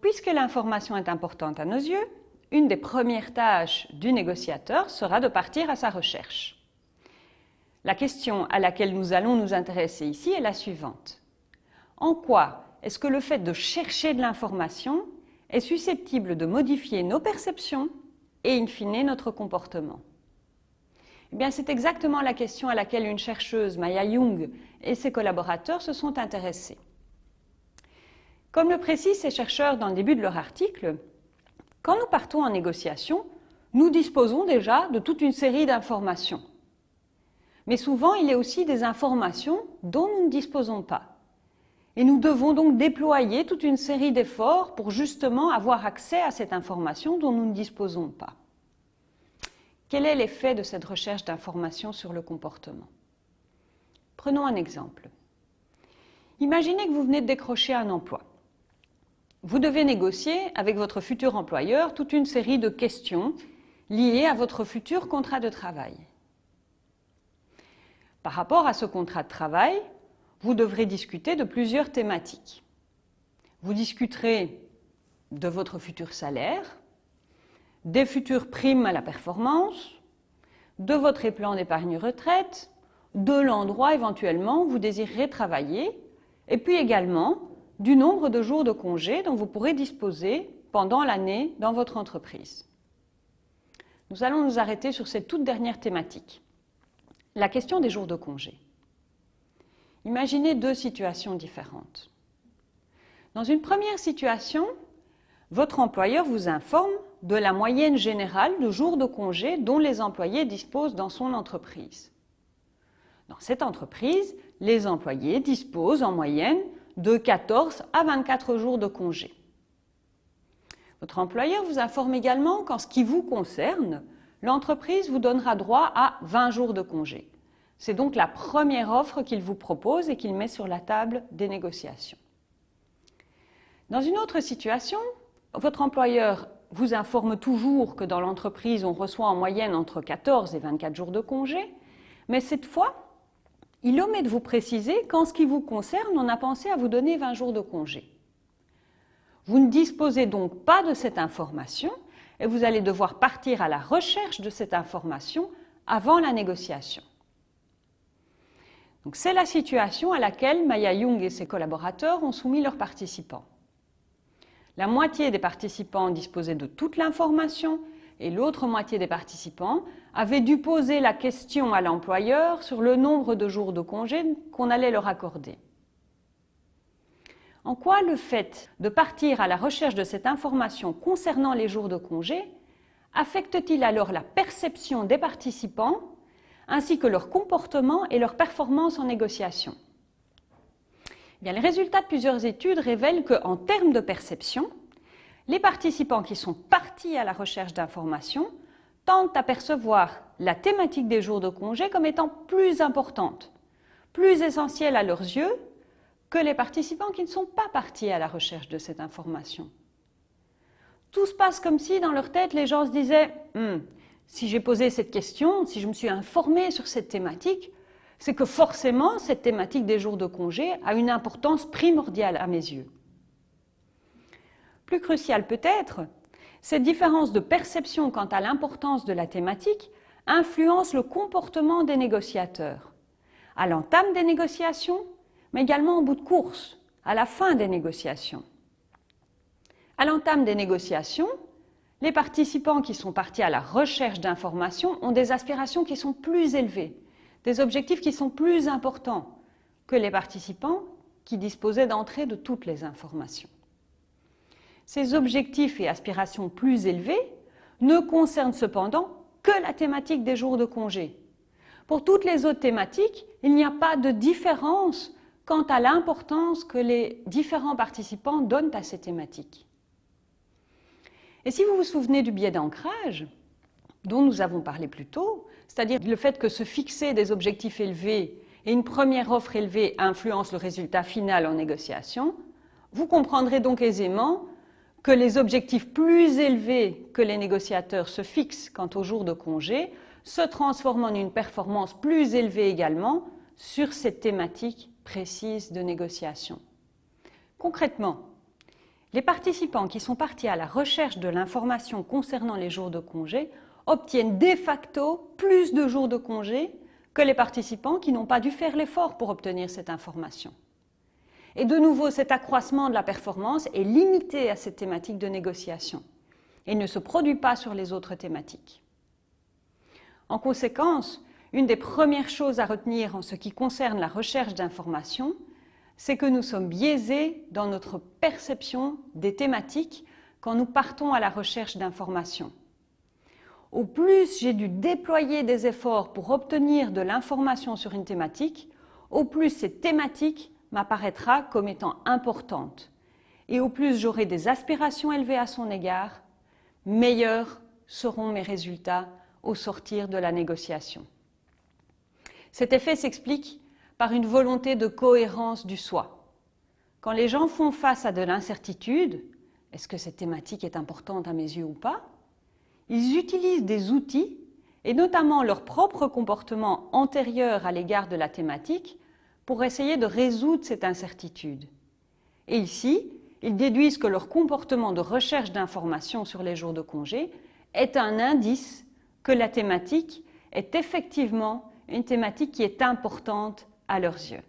puisque l'information est importante à nos yeux, une des premières tâches du négociateur sera de partir à sa recherche. La question à laquelle nous allons nous intéresser ici est la suivante. En quoi est-ce que le fait de chercher de l'information est susceptible de modifier nos perceptions et, in fine, notre comportement? Eh c'est exactement la question à laquelle une chercheuse, Maya Young, et ses collaborateurs se sont intéressés. Comme le précisent ces chercheurs dans le début de leur article, quand nous partons en négociation, nous disposons déjà de toute une série d'informations. Mais souvent, il y a aussi des informations dont nous ne disposons pas. Et nous devons donc déployer toute une série d'efforts pour justement avoir accès à cette information dont nous ne disposons pas. Quel est l'effet de cette recherche d'informations sur le comportement? Prenons un exemple. Imaginez que vous venez de décrocher un emploi. Vous devez négocier avec votre futur employeur toute une série de questions liées à votre futur contrat de travail. Par rapport à ce contrat de travail, vous devrez discuter de plusieurs thématiques. Vous discuterez de votre futur salaire, des futures primes à la performance, de votre plan d'épargne retraite, de l'endroit éventuellement où vous désirerez travailler, et puis également du nombre de jours de congé dont vous pourrez disposer pendant l'année dans votre entreprise. Nous allons nous arrêter sur cette toute dernière thématique, la question des jours de congé. Imaginez deux situations différentes. Dans une première situation, votre employeur vous informe de la moyenne générale de jours de congé dont les employés disposent dans son entreprise. Dans cette entreprise, les employés disposent en moyenne de 14 à 24 jours de congé. Votre employeur vous informe également qu'en ce qui vous concerne, l'entreprise vous donnera droit à 20 jours de congé. C'est donc la première offre qu'il vous propose et qu'il met sur la table des négociations. Dans une autre situation, votre employeur vous informe toujours que dans l'entreprise, on reçoit en moyenne entre 14 et 24 jours de congé, mais cette fois, il omet de vous préciser qu'en ce qui vous concerne, on a pensé à vous donner 20 jours de congé. Vous ne disposez donc pas de cette information et vous allez devoir partir à la recherche de cette information avant la négociation. C'est la situation à laquelle Maya Young et ses collaborateurs ont soumis leurs participants. La moitié des participants disposaient de toute l'information et l'autre moitié des participants avaient dû poser la question à l'employeur sur le nombre de jours de congé qu'on allait leur accorder. En quoi le fait de partir à la recherche de cette information concernant les jours de congé affecte-t-il alors la perception des participants ainsi que leur comportement et leur performance en négociation? Les résultats de plusieurs études révèlent qu'en termes de perception, les participants qui sont partis à la recherche d'informations tentent à percevoir la thématique des jours de congé comme étant plus importante, plus essentielle à leurs yeux que les participants qui ne sont pas partis à la recherche de cette information. Tout se passe comme si dans leur tête les gens se disaient hmm, si j'ai posé cette question, si je me suis informé sur cette thématique, c'est que forcément, cette thématique des jours de congé a une importance primordiale à mes yeux. Plus crucial peut-être, cette différence de perception quant à l'importance de la thématique influence le comportement des négociateurs, à l'entame des négociations, mais également au bout de course, à la fin des négociations. À l'entame des négociations, les participants qui sont partis à la recherche d'informations ont des aspirations qui sont plus élevées, des objectifs qui sont plus importants que les participants qui disposaient d'entrée de toutes les informations. Ces objectifs et aspirations plus élevés ne concernent cependant que la thématique des jours de congé. Pour toutes les autres thématiques, il n'y a pas de différence quant à l'importance que les différents participants donnent à ces thématiques. Et si vous vous souvenez du biais d'ancrage, dont nous avons parlé plus tôt, c'est-à-dire le fait que se fixer des objectifs élevés et une première offre élevée influencent le résultat final en négociation, vous comprendrez donc aisément que les objectifs plus élevés que les négociateurs se fixent quant au jour de congé se transforment en une performance plus élevée également sur cette thématique précise de négociation. Concrètement, les participants qui sont partis à la recherche de l'information concernant les jours de congé obtiennent de facto plus de jours de congé que les participants qui n'ont pas dû faire l'effort pour obtenir cette information. Et de nouveau, cet accroissement de la performance est limité à cette thématique de négociation et ne se produit pas sur les autres thématiques. En conséquence, une des premières choses à retenir en ce qui concerne la recherche d'informations, c'est que nous sommes biaisés dans notre perception des thématiques quand nous partons à la recherche d'informations. Au plus j'ai dû déployer des efforts pour obtenir de l'information sur une thématique, au plus cette thématique m'apparaîtra comme étant importante. Et au plus j'aurai des aspirations élevées à son égard, meilleurs seront mes résultats au sortir de la négociation. Cet effet s'explique par une volonté de cohérence du soi. Quand les gens font face à de l'incertitude, est-ce que cette thématique est importante à mes yeux ou pas Ils utilisent des outils, et notamment leur propre comportement antérieur à l'égard de la thématique, pour essayer de résoudre cette incertitude. Et ici, ils déduisent que leur comportement de recherche d'informations sur les jours de congé est un indice que la thématique est effectivement une thématique qui est importante à leurs yeux.